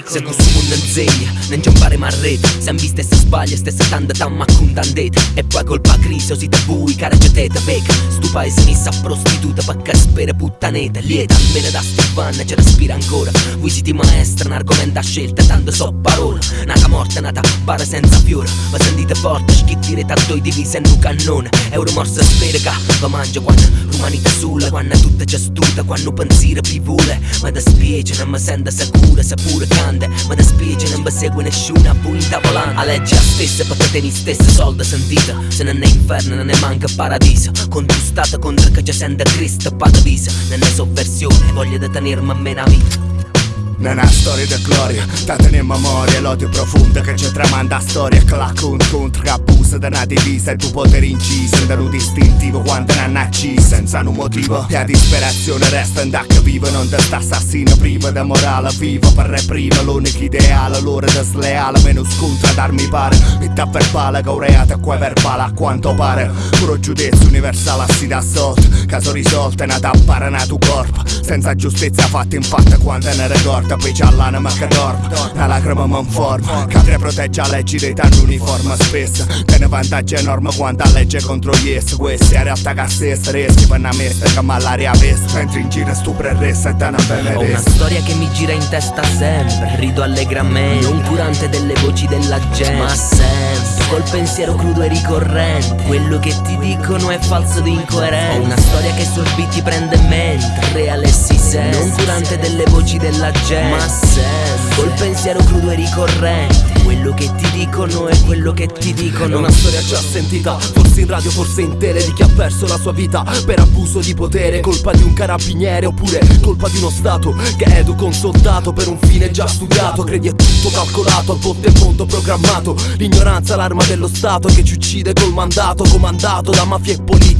Se consumo insegna Non giambare marrete Se viste se sbaglia stessa tanta tamma contandete E poi colpa crisi o siete voi cara te Vega Stu paese ne sa prostituta Pacca spera puttanete. Lieta almeno da Stefana ci respira ancora. Voi siete maestra un argomento a scelta Tanto so parole Nata morta nata bara senza fiore. Ma sentite forte schittirete a due divise in un cannone Euro morsa sferica Va mangia quando l'umanità sulla Quando tutta c'è stuta Quando pensiero più vuole. Ma da spiece non mi sento sicura Se pure cante Ma da spiece non mi segue nessuno A voi intavolando A legge a stessa perché teni stesse soldi sentite. Se non è inferno non ne manca paradiso. Con tu stato contro che ci sente Cristo Patavisa Non è sovversione Voglio detenermi a me una vita non è storia di gloria, da tenere memoria L'odio profondo che ci tramanda storia Clac un contro che abusa da una divisa E tu potere inciso, da un distintivo Quando non naci senza un motivo. E a disperazione resta da che vivo Non da sta assassino privo da morale vivo Per reprimere. L'unico ideale L'ora da sleale, meno scontro ad armi pare. Metta verbale, caureata qua verbale a quanto pare. Puro giudizio universale si da sotto. Caso risolto è nata a paranato corpo. Senza giustizia fatta in fatta quando ne ricorda porta poi c'ha l'anima che dorme. La lacrima mi informa Che protegge la legge dei tanti uniforme spesso Tiene vantaggio enorme quando legge contro gli essi Questi in realtà che stessa rischi per una messa che malaria veste Mentre in giro stupra e resta e te ne benedesta Ho una storia che mi gira in testa sempre Rido allegramente. Non curante delle voci della gente. Ma sempre Col pensiero crudo e ricorrente Quello che ti dicono è falso ed incoerente. Ho una storia che sul beat ti prende mente Reale si sente. Non curante delle voci della gente ma sempre Col pensiero crudo e ricorrente Quello che ti dicono è quello che ti dicono. È una storia già sentita Forse in radio, forse in tele Di chi ha perso la sua vita per abuso di potere. Colpa di un carabiniere oppure colpa di uno stato Che educa un soldato per un fine già studiato. Credi è tutto calcolato, a volte il mondo programmato. L'ignoranza l'arma dello stato che ci uccide col mandato Comandato da mafia e politica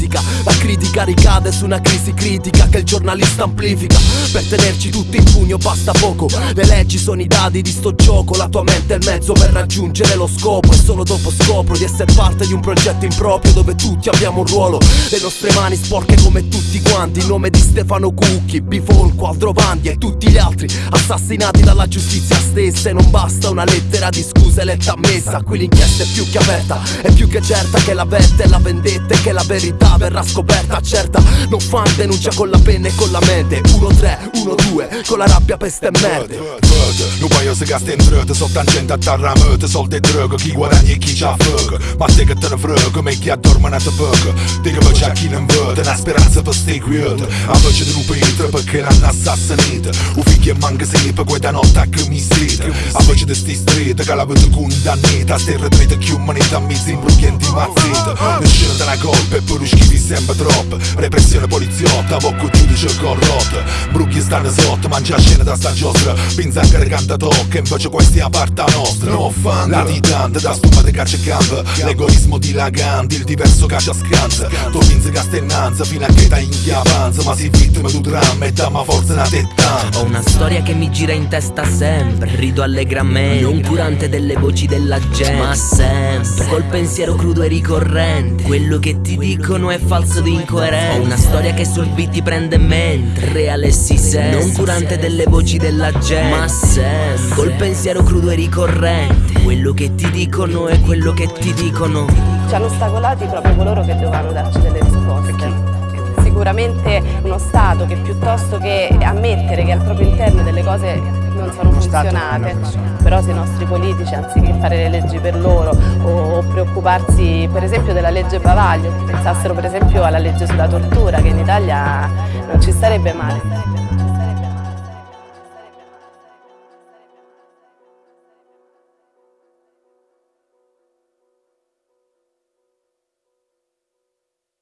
La critica ricade su una crisi critica Che il giornalista amplifica. Per tenerci tutti in pugno basta poco. Le leggi sono i dadi di sto gioco. La tua mente è il mezzo per raggiungere lo scopo. E solo dopo scopro di essere parte di un progetto improprio Dove tutti abbiamo un ruolo. Le nostre mani sporche come tutti quanti. In nome di Stefano Cucchi, Bifolco, Aldrovandi e tutti gli altri. Assassinati dalla giustizia stessa E non basta una lettera di scuse letta a messa. Qui l'inchiesta è più che aperta. È più che certa che la vetta è la vendetta E che la verità verrà scoperta Certa, non fan denuncia con la penna e con la mente. 1-3, 1-2, con la rabbia peste merde. Văd, nu paio să gaste în drătă Sau tangenta tarra mătă Sol de drăgă, chi guadagni e chi ce-a făcă Ma te che te ne frăgă, me adormă n-a te văcă Te che faccia chi ne învătă Una speranza per ste quieta A voce di lupetra perché l'hanno assassinata Un figlio manca sempre quella notte che mi strita A voce di sti stretta che la vedo condannata. A ste retrete chi umanità mi sembra di mazzetta Nessuno te la colpa e pure schifi sempre troppo Repressione poliziotta, bocco giudice corrotto Brucchi stanno sotto, mangia scena da sta giostra. Anche canta tocca, invece questi a parte nostra. No fan, latitante, da spuma di caccia e campo L'egoismo dilagante, il diverso caccia scanza Tu pensi castennanza, fino a che ta inchiavanza Ma si vittima tu dramma e damma forza una tettanza Ho una storia che mi gira in testa sempre. Rido allegramente. Non curante delle voci della gente. Ma sempre. Col pensiero crudo e ricorrente. Quello che ti dicono è falso ed incoerente Ho una storia che sul beat ti prende mente Reale si sente. Non curante delle voci della gente. Ma sempre Col pensiero crudo e ricorrente Quello che ti dicono è quello che ti dicono. Ci hanno ostacolati proprio coloro che dovevano darci delle risposte. Sicuramente uno Stato che piuttosto che ammettere che al proprio interno delle cose non sono funzionate, però se i nostri politici anziché fare le leggi per loro o preoccuparsi per esempio della legge Bavaglio, pensassero per esempio alla legge sulla tortura che in Italia non ci starebbe male.